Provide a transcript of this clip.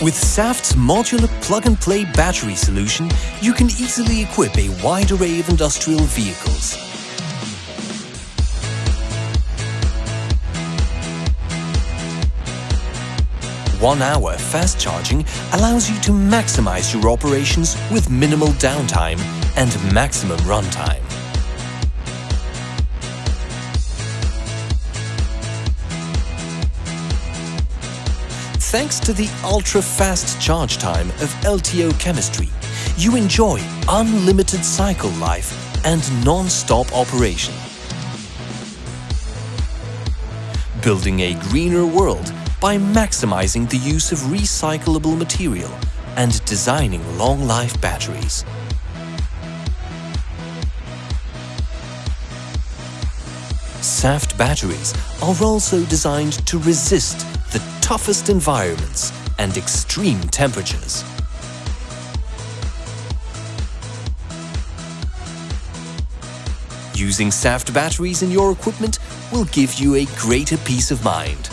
With Saft's modular plug-and-play battery solution, you can easily equip a wide array of industrial vehicles. One hour fast charging allows you to maximize your operations with minimal downtime and maximum runtime. Thanks to the ultra-fast charge time of LTO chemistry, you enjoy unlimited cycle life and non-stop operation. Building a greener world by maximizing the use of recyclable material and designing long-life batteries. Saft batteries are also designed to resist the toughest environments and extreme temperatures. Using Saft batteries in your equipment will give you a greater peace of mind.